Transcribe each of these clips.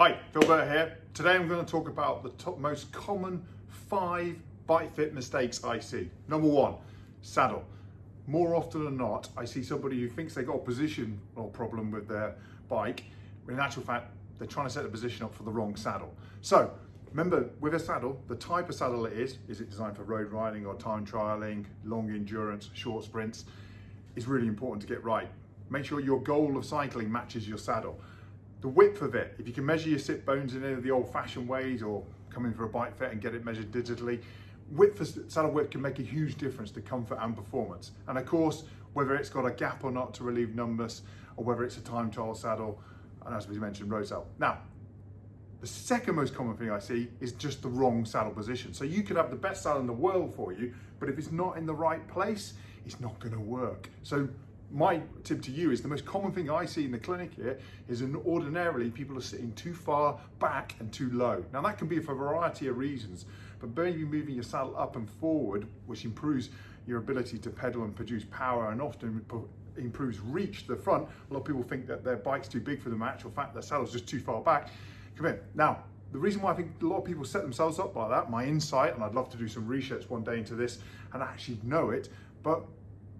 Hi, Phil Burt here. Today I'm going to talk about the top most common five bike fit mistakes I see. Number one, saddle. More often than not, I see somebody who thinks they got a position or problem with their bike, when in actual fact, they're trying to set the position up for the wrong saddle. So remember, with a saddle, the type of saddle it is, is it designed for road riding or time trialing, long endurance, short sprints, is really important to get right. Make sure your goal of cycling matches your saddle the width of it, if you can measure your sit bones in any of the old fashioned ways or come in for a bike fit and get it measured digitally, width of saddle width can make a huge difference to comfort and performance. And of course, whether it's got a gap or not to relieve numbness, or whether it's a time trial saddle, and as we mentioned, road saddle. Now, the second most common thing I see is just the wrong saddle position. So you could have the best saddle in the world for you, but if it's not in the right place, it's not gonna work. So my tip to you is the most common thing I see in the clinic here is an ordinarily people are sitting too far back and too low. Now that can be for a variety of reasons, but maybe moving your saddle up and forward, which improves your ability to pedal and produce power and often improves reach to the front. A lot of people think that their bike's too big for them, actual fact their saddle's just too far back. Come in. Now, the reason why I think a lot of people set themselves up like that, my insight, and I'd love to do some research one day into this and actually know it, but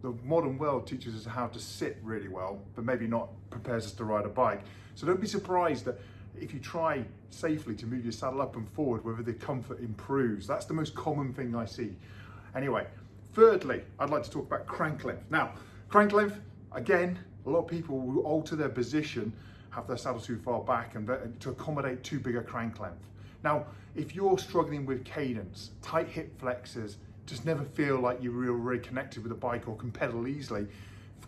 the modern world teaches us how to sit really well, but maybe not prepares us to ride a bike. So don't be surprised that if you try safely to move your saddle up and forward, whether the comfort improves. That's the most common thing I see. Anyway, thirdly, I'd like to talk about crank length. Now, crank length, again, a lot of people will alter their position, have their saddle too far back and to accommodate too big a crank length. Now, if you're struggling with cadence, tight hip flexors, just never feel like you're really, connected with the bike or can pedal easily,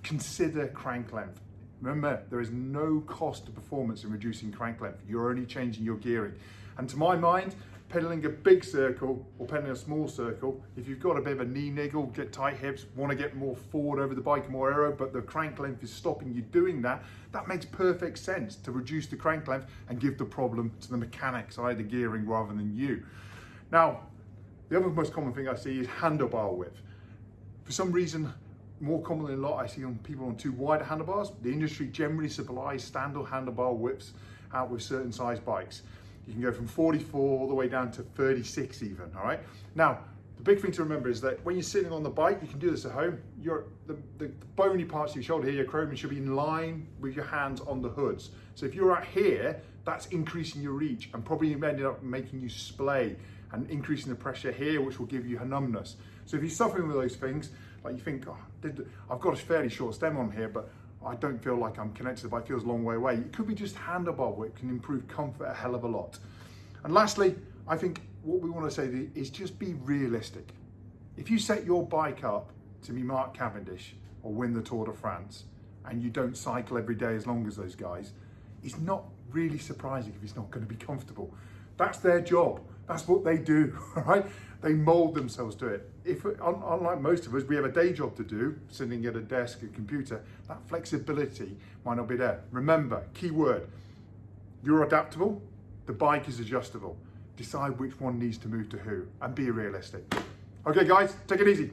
consider crank length. Remember, there is no cost to performance in reducing crank length. You're only changing your gearing. And to my mind, pedaling a big circle or pedaling a small circle, if you've got a bit of a knee niggle, get tight hips, want to get more forward over the bike, more aero, but the crank length is stopping you doing that, that makes perfect sense to reduce the crank length and give the problem to the mechanics, either gearing rather than you. Now, the other most common thing I see is handlebar width. For some reason, more commonly than not, I see on people on too wide handlebars. The industry generally supplies standard handlebar widths out with certain size bikes. You can go from 44 all the way down to 36 even, all right? Now, the big thing to remember is that when you're sitting on the bike, you can do this at home, your, the, the, the bony parts of your shoulder here, your acromion should be in line with your hands on the hoods. So if you're at here, that's increasing your reach and probably ended up making you splay and increasing the pressure here, which will give you numbness. So if you're suffering with those things, like you think, oh, I've got a fairly short stem on here, but I don't feel like I'm connected the bike, feels a long way away. It could be just handlebar width can improve comfort a hell of a lot. And lastly, I think what we want to say is just be realistic. If you set your bike up to be Mark Cavendish or win the Tour de France, and you don't cycle every day as long as those guys, it's not really surprising if he's not going to be comfortable. That's their job. That's what they do, right? They mold themselves to it. If, unlike most of us, we have a day job to do, sitting at a desk, a computer, that flexibility might not be there. Remember, key word, you're adaptable, the bike is adjustable. Decide which one needs to move to who and be realistic. Okay guys, take it easy.